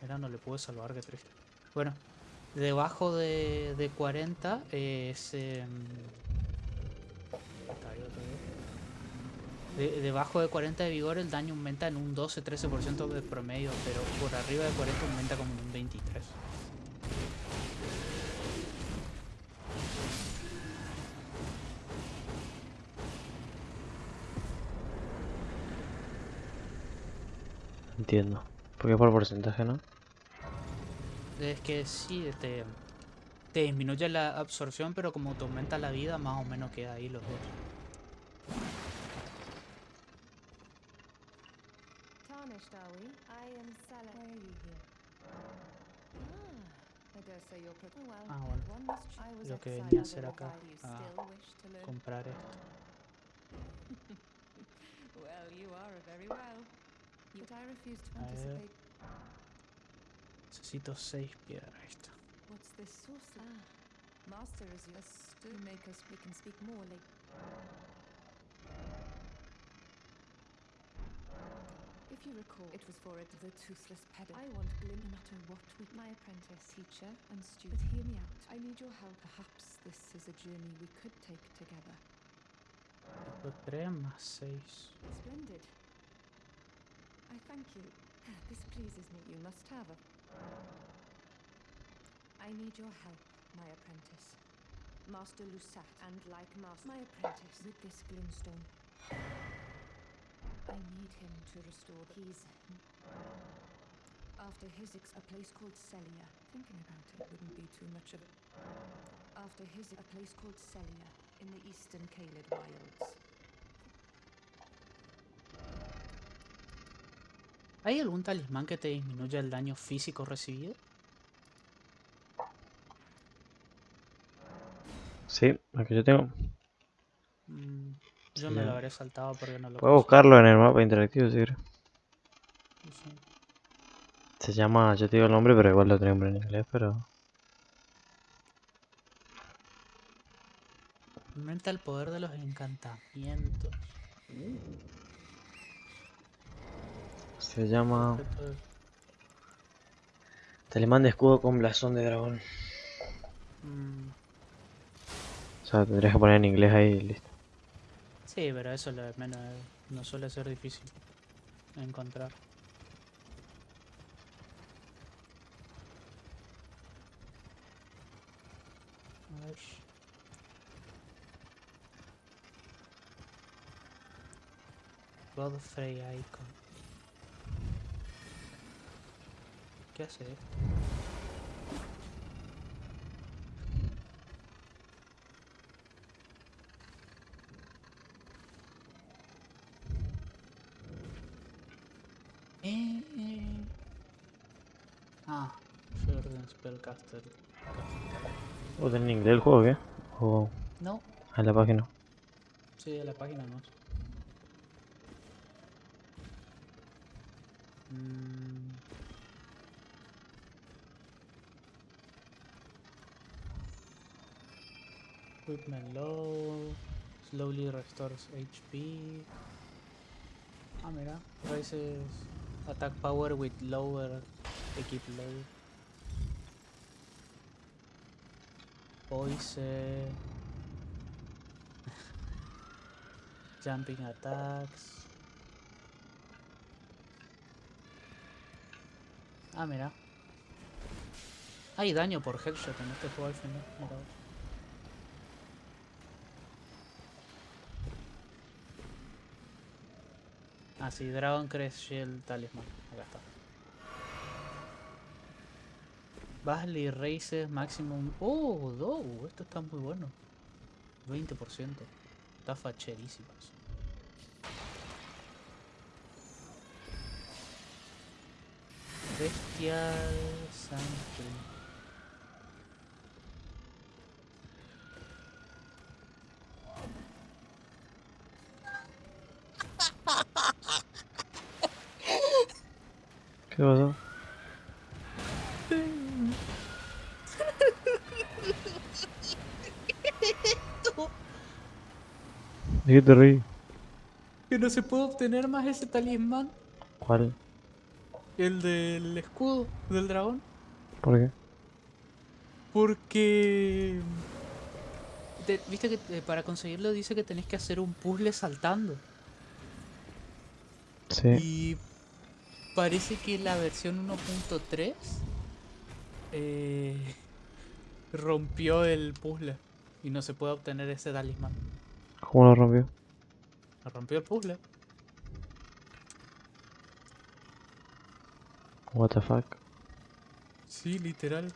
Mira, no le pude salvar, qué triste. Bueno, debajo de, de 40 es... vez. De- debajo de 40 de vigor el daño aumenta en un 12-13% de promedio, pero por arriba de 40 aumenta como en un 23. Entiendo. Porque por porcentaje, ¿no? Es que sí, te, te disminuye la absorción, pero como te aumenta la vida, más o menos queda ahí los dos. Tarnished, are we? I am Salah. Why are you here? Ah, I dare say you're pretty well. Ah, bueno. Lo que venía a hacer acá, a? Comprar esto. Well, you are a very well. But I refuse to anticipate. Necesito 6 piedras. Está. What's this source? Ah, master is you. A stu make us. We can speak more later. If you recall, it was for it the toothless pedant. I want Glim no matter what we my apprentice, teacher, and student. But hear me out. I need your help. Perhaps this is a journey we could take together. Tipo 3 más 6. Splendid. I thank you. Ah, this pleases me. You must have a. I need your help, my apprentice. Master Lusat, and like Master, my apprentice, with this glintstone. I need him to restore the keys. After his ex, a place called Celia. Thinking about it wouldn't be too much of a. After his, a place called Celia in the eastern Kaled wilds. ¿Hay algún talismán que te disminuya el daño físico recibido? Sí, el que yo tengo. Mm, yo Sí, me lo habré saltado porque no lo Puedo buscarlo en el mapa interactivo si quieres. Sé. Se llama, yo te digo el nombre, pero igual lo tenemos en inglés, pero... Aumenta el poder de los encantamientos. Se llama... Objeto de- escudo con blasón de dragón. Mm, O sea, tendrías que poner en inglés ahí y listo. sí, pero eso lo de menos no suele ser difícil encontrar. A ver. Godfrey Icon. ¿Qué hace? Eh, eh. Ah, Jordan Spellcaster. ¿O en inglés el juego qué? O No, en la página. sí, de la página no. Mm. Equipment low. Slowly restores HP. Ah, mira. Raises attack power with lower equip load. Poison. Jumping attacks. Ah, mira. Hay daño por headshot en este juego al final. Mira Ah, sí, Dragon Crest Shield Talisman. Acá está. Basley Races Maximum. Oh, do, esto está muy bueno. 20%. Está facherísimo. Bestial Sanctuary. ¿Qué pasó? ¿De qué te reí? Que no se puede obtener más ese talismán. ¿Cuál? El del escudo del dragón. ¿Por qué? Porque... te- Viste que eh, para conseguirlo dice que tenés que hacer un puzzle saltando. Sí. Y parece que la versión 1.3 eh, rompió el puzzle y no se puede obtener ese talismán. ¿Cómo lo rompió? Rompió el puzzle. What the fuck. Sí, literal.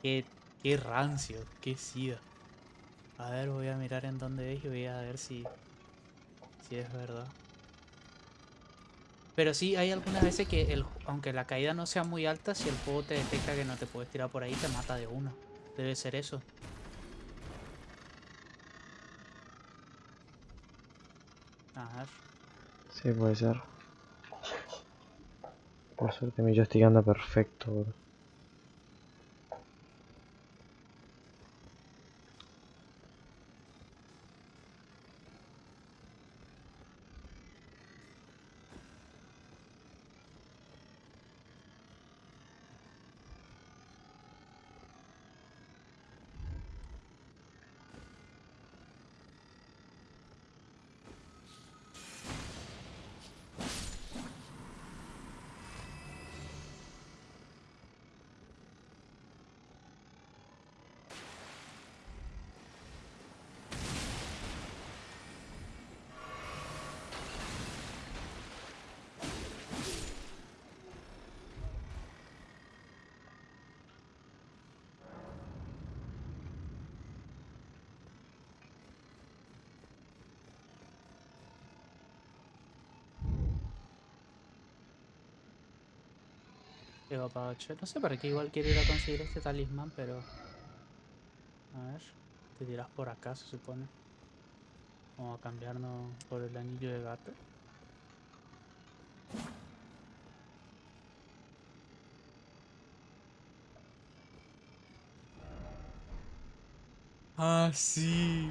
Qué, qué rancio, qué sida. A ver, voy a mirar en dónde es y voy a ver si, si es verdad. Pero sí, hay algunas veces que, el, aunque la caída no sea muy alta, si el juego te detecta que no te puedes tirar por ahí, te mata de una. Debe ser eso. A ver. Sí, puede ser. Por suerte mi joystick anda perfecto, bro. Llego para 8. No sé para qué igual quiero ir a conseguir este talismán, pero... A ver. Te tiras por acá, se supone. Vamos a cambiarnos por el anillo de gato. Ah, sí.